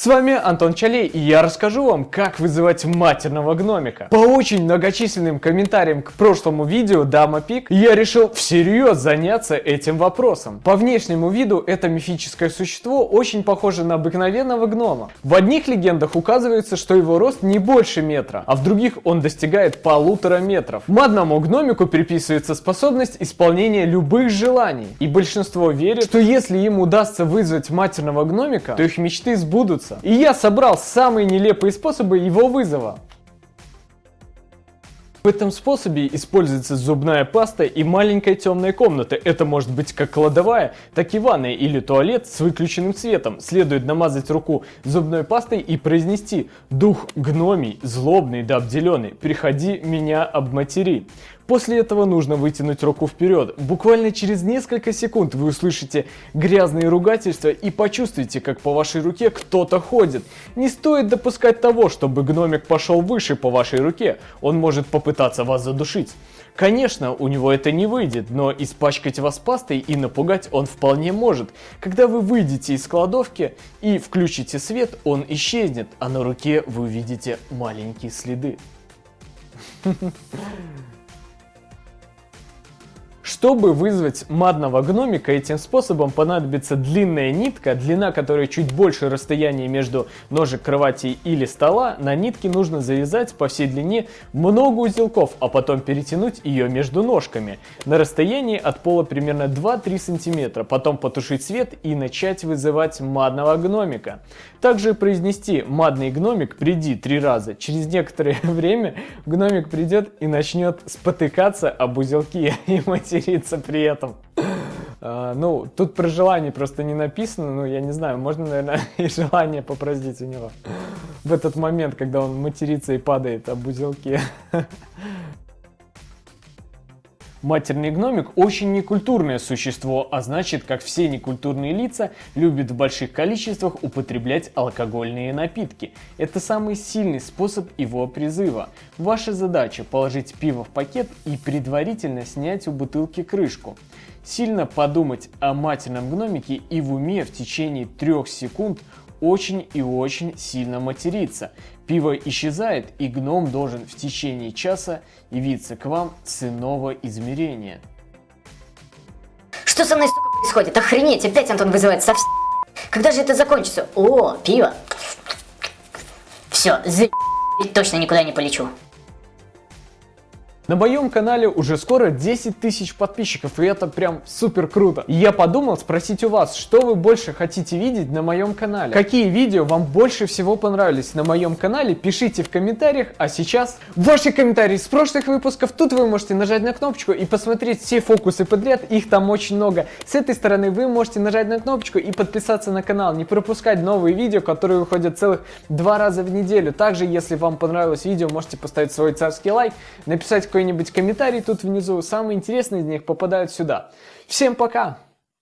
С вами Антон Чалей и я расскажу вам, как вызывать матерного гномика. По очень многочисленным комментариям к прошлому видео Дама Пик я решил всерьез заняться этим вопросом. По внешнему виду это мифическое существо очень похоже на обыкновенного гнома. В одних легендах указывается, что его рост не больше метра, а в других он достигает полутора метров. Мадному гномику приписывается способность исполнения любых желаний. И большинство верит, что если им удастся вызвать матерного гномика, то их мечты сбудутся вызовется. И я собрал самые нелепые способы его вызова. В этом способе используется зубная паста и маленькая темная комната. Это может быть как кладовая, так и ванная или туалет с выключенным светом. Следует намазать руку зубной пастой и произнести «Дух гномий, злобный да обделенный, приходи меня обматери». После этого нужно вытянуть руку вперед. Буквально через несколько секунд вы услышите грязные ругательства и почувствуете, как по вашей руке кто-то ходит. Не стоит допускать того, чтобы гномик пошел выше по вашей руке. Он может попытаться вас задушить. Конечно, у него это не выйдет, но испачкать вас пастой и напугать он вполне может. Когда вы выйдете из кладовки и включите свет, он исчезнет, а на руке вы увидите маленькие следы. Чтобы вызвать мадного гномика, этим способом понадобится длинная нитка, длина которой чуть больше расстояния между ножек кровати или стола. На нитке нужно завязать по всей длине много узелков, а потом перетянуть ее между ножками на расстоянии от пола примерно 2-3 см. Потом потушить свет и начать вызывать мадного гномика. Также произнести «мадный гномик, приди» три раза. Через некоторое время гномик придет и начнет спотыкаться об узелки и материал материться при этом. Uh, ну, тут про желание просто не написано, ну, я не знаю, можно, наверное, и желание попросить у него в этот момент, когда он матерится и падает об узелке. Матерный гномик очень некультурное существо, а значит, как все некультурные лица, любит в больших количествах употреблять алкогольные напитки. Это самый сильный способ его призыва. Ваша задача положить пиво в пакет и предварительно снять у бутылки крышку. Сильно подумать о матерном гномике и в уме в течение трех секунд очень и очень сильно материться. Пиво исчезает, и гном должен в течение часа явиться к вам с иного измерения. Что со мной, сука, происходит? Охренеть, опять Антон вызывает совсем... Когда же это закончится? О, пиво. Все, за... точно никуда не полечу. На моем канале уже скоро 10 тысяч подписчиков, и это прям супер круто. И я подумал спросить у вас, что вы больше хотите видеть на моем канале? Какие видео вам больше всего понравились на моем канале? Пишите в комментариях, а сейчас ваши комментарии с прошлых выпусков. Тут вы можете нажать на кнопочку и посмотреть все фокусы подряд, их там очень много. С этой стороны вы можете нажать на кнопочку и подписаться на канал, не пропускать новые видео, которые выходят целых два раза в неделю. Также, если вам понравилось видео, можете поставить свой царский лайк, написать какой-нибудь комментарий тут внизу. Самые интересные из них попадают сюда. Всем пока!